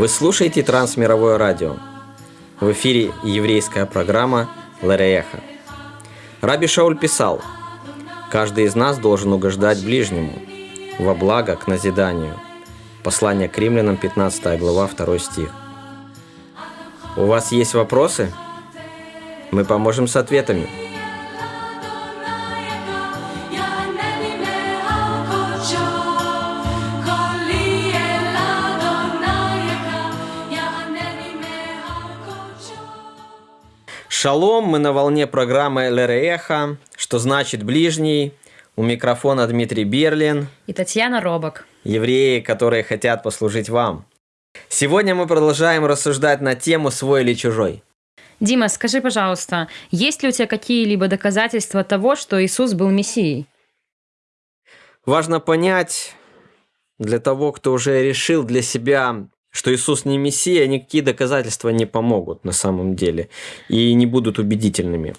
Вы слушаете Трансмировое радио. В эфире еврейская программа Ларееха. Раби Шауль писал, «Каждый из нас должен угождать ближнему, во благо к назиданию». Послание к римлянам, 15 глава, 2 стих. У вас есть вопросы? Мы поможем с ответами. Шалом, мы на волне программы Лереха, что значит ближний. У микрофона Дмитрий Берлин. И Татьяна Робок. Евреи, которые хотят послужить вам. Сегодня мы продолжаем рассуждать на тему «Свой или чужой». Дима, скажи, пожалуйста, есть ли у тебя какие-либо доказательства того, что Иисус был Мессией? Важно понять для того, кто уже решил для себя что Иисус не Мессия, никакие доказательства не помогут на самом деле и не будут убедительными.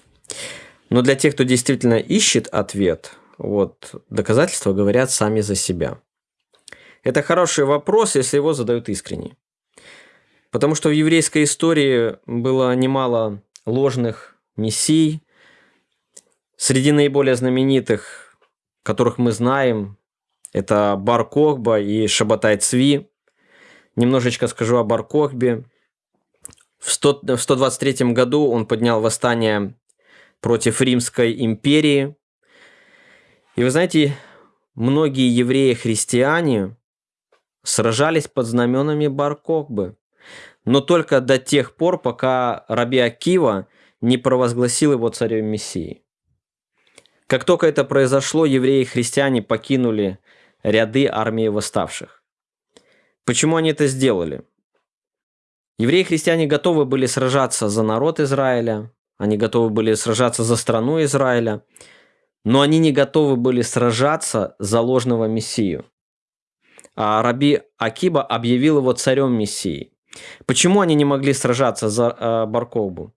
Но для тех, кто действительно ищет ответ, вот, доказательства говорят сами за себя. Это хороший вопрос, если его задают искренне. Потому что в еврейской истории было немало ложных мессий. Среди наиболее знаменитых, которых мы знаем, это Бар Кохба и Шабатай Цви – Немножечко скажу о Баркохбе. В, 100, в 123 году он поднял восстание против Римской империи. И вы знаете, многие евреи-христиане сражались под знаменами Баркохбы. Но только до тех пор, пока Раби Акива не провозгласил его царем Мессии. Как только это произошло, евреи-христиане покинули ряды армии восставших. Почему они это сделали? Евреи и христиане готовы были сражаться за народ Израиля, они готовы были сражаться за страну Израиля, но они не готовы были сражаться за ложного Мессию. А Раби Акиба объявил его царем Мессии. Почему они не могли сражаться за э, Барковбу?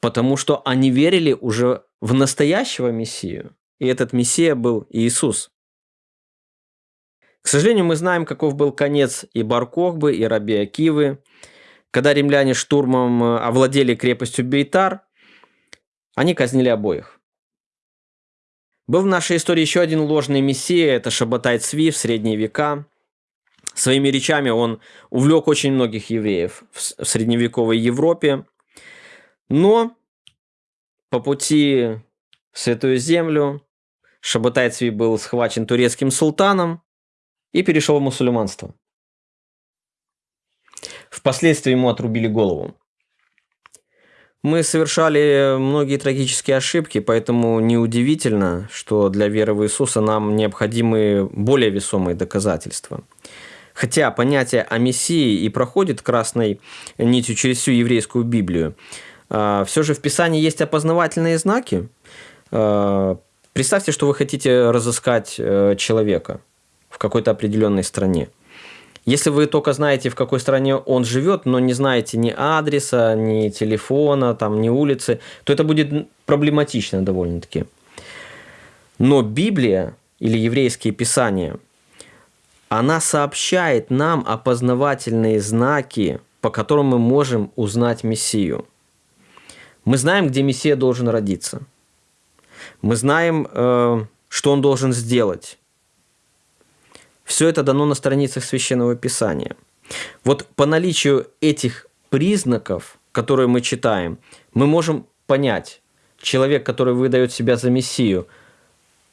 Потому что они верили уже в настоящего Мессию. И этот Мессия был Иисус. К сожалению, мы знаем, каков был конец и Баркохбы, и Раби Акивы. Когда римляне штурмом э, овладели крепостью Бейтар, они казнили обоих. Был в нашей истории еще один ложный мессия, это Шабатай Цви в средние века. Своими речами он увлек очень многих евреев в средневековой Европе. Но по пути в Святую Землю Шабатай Цви был схвачен турецким султаном, и перешел в мусульманство. Впоследствии ему отрубили голову. Мы совершали многие трагические ошибки, поэтому неудивительно, что для веры в Иисуса нам необходимы более весомые доказательства. Хотя понятие о Мессии и проходит красной нитью через всю еврейскую Библию, а, все же в Писании есть опознавательные знаки. А, представьте, что вы хотите разыскать э, человека – в какой-то определенной стране. Если вы только знаете, в какой стране он живет, но не знаете ни адреса, ни телефона, там, ни улицы, то это будет проблематично довольно-таки. Но Библия или еврейские писания, она сообщает нам опознавательные знаки, по которым мы можем узнать Мессию. Мы знаем, где Мессия должен родиться. Мы знаем, э, что он должен сделать. Все это дано на страницах Священного Писания. Вот по наличию этих признаков, которые мы читаем, мы можем понять, человек, который выдает себя за Мессию,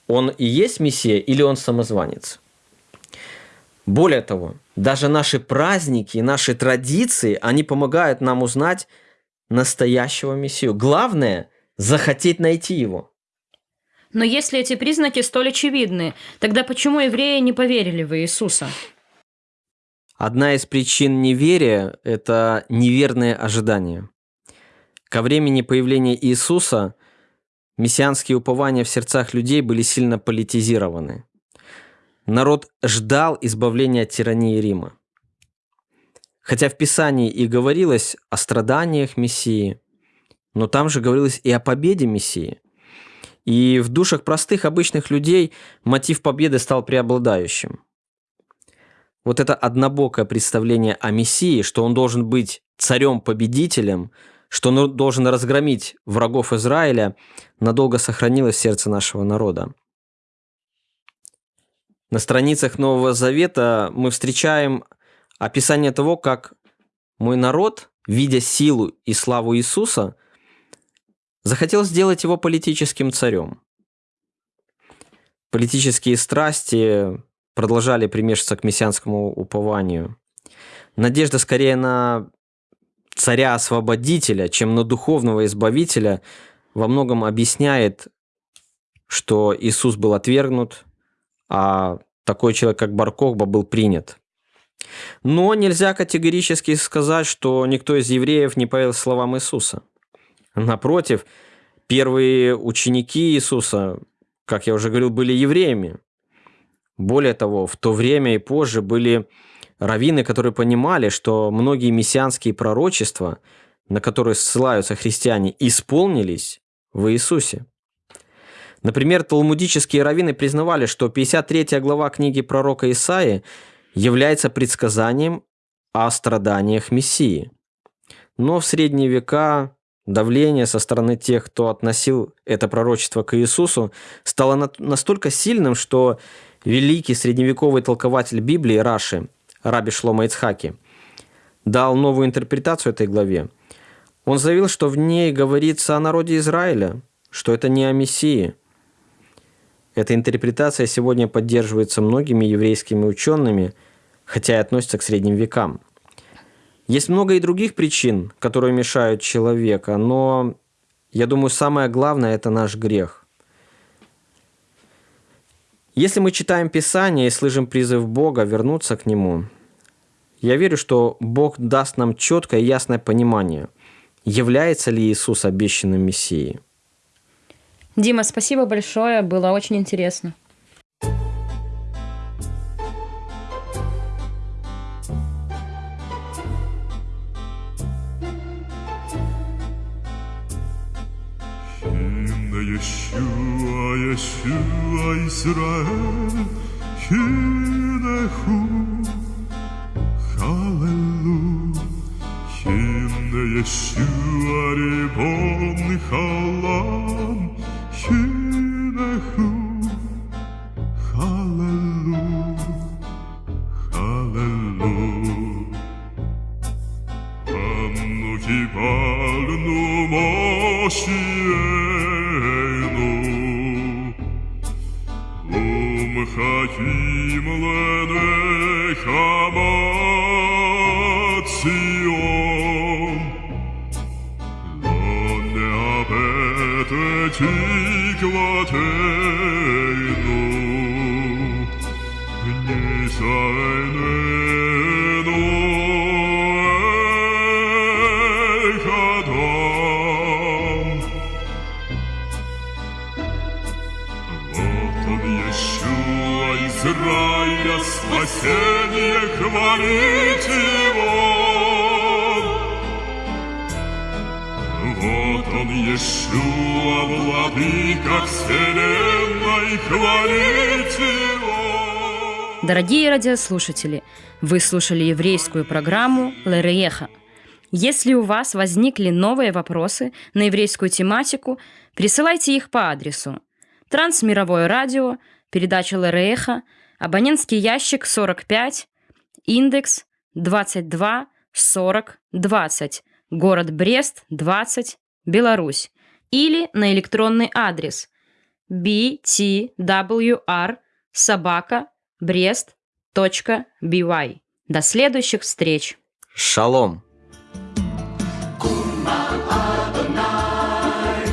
он и есть Мессия или он самозванец? Более того, даже наши праздники, наши традиции, они помогают нам узнать настоящего Мессию. Главное – захотеть найти его. Но если эти признаки столь очевидны, тогда почему евреи не поверили в Иисуса? Одна из причин неверия – это неверные ожидания. Ко времени появления Иисуса мессианские упования в сердцах людей были сильно политизированы. Народ ждал избавления от тирании Рима. Хотя в Писании и говорилось о страданиях Мессии, но там же говорилось и о победе Мессии – и в душах простых обычных людей мотив победы стал преобладающим. вот это однобокое представление о Мессии, что он должен быть царем-победителем, что он должен разгромить врагов Израиля, надолго сохранилось в сердце нашего народа. На страницах Нового Завета мы встречаем описание того, как мой народ, видя силу и славу Иисуса, захотел сделать его политическим царем. Политические страсти продолжали примешиваться к мессианскому упованию. Надежда скорее на царя-освободителя, чем на духовного избавителя, во многом объясняет, что Иисус был отвергнут, а такой человек, как Баркохба, был принят. Но нельзя категорически сказать, что никто из евреев не поверил словам Иисуса. Напротив, первые ученики Иисуса, как я уже говорил, были евреями. Более того, в то время и позже были раввины, которые понимали, что многие мессианские пророчества, на которые ссылаются христиане, исполнились в Иисусе. Например, талмудические раввины признавали, что 53 глава книги пророка Исаии является предсказанием о страданиях Мессии. Но в средние века давление со стороны тех, кто относил это пророчество к Иисусу, стало настолько сильным, что великий средневековый толкователь Библии Раши, Раби Шлома Ицхаки, дал новую интерпретацию этой главе. Он заявил, что в ней говорится о народе Израиля, что это не о Мессии – эта интерпретация сегодня поддерживается многими еврейскими учеными, хотя и относится к средним векам. Есть много и других причин, которые мешают человека, но я думаю, самое главное – это наш грех. Если мы читаем Писание и слышим призыв Бога вернуться к Нему, я верю, что Бог даст нам четкое и ясное понимание, является ли Иисус обещанным Мессией – Дима, спасибо большое, было очень интересно. Yeshua, Yeshua, Israel, Hinehu, Hallelujah, Hine Yeshua, Ribon, Halam, Израиля его. Вот он, Иешуа, владыка вселенной, хвалите его. Дорогие радиослушатели, вы слушали еврейскую программу «Лерееха». Если у вас возникли новые вопросы на еврейскую тематику, присылайте их по адресу Трансмировое радио, передача Лереха, абонентский ящик 45, индекс 22 40 20, город Брест 20, Беларусь, или на электронный адрес btwr собака brest.by. До следующих встреч! Шалом! Adonai,